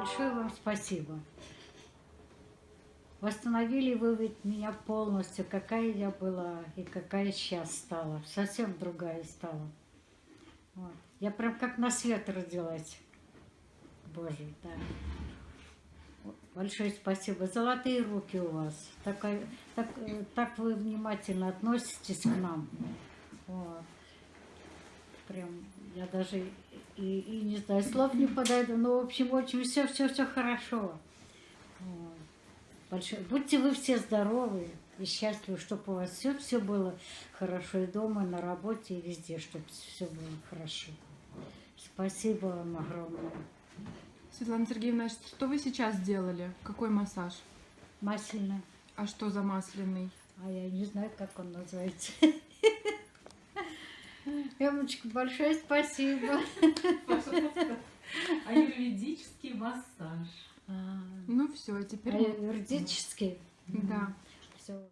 Большое вам спасибо. Восстановили вы ведь меня полностью, какая я была и какая сейчас стала. Совсем другая стала. Вот. Я прям как на свет родилась. Боже, да. Большое спасибо. Золотые руки у вас. Так, так, э, так вы внимательно относитесь к нам. Вот. Прям я даже и, и не знаю, слов не подойду, но в общем, очень все, все, все хорошо. Вот. Большое. Будьте вы все здоровы и счастливы, чтобы у вас все, все было хорошо и дома, и на работе, и везде, чтобы все было хорошо. Спасибо вам огромное. Светлана Сергеевна, что вы сейчас сделали? Какой массаж? Масляно. А что за масляный? А я не знаю, как он называется. Эмочка, большое спасибо. Аюрведический массаж. А, Ну все, теперь... Юридический? Да. Все.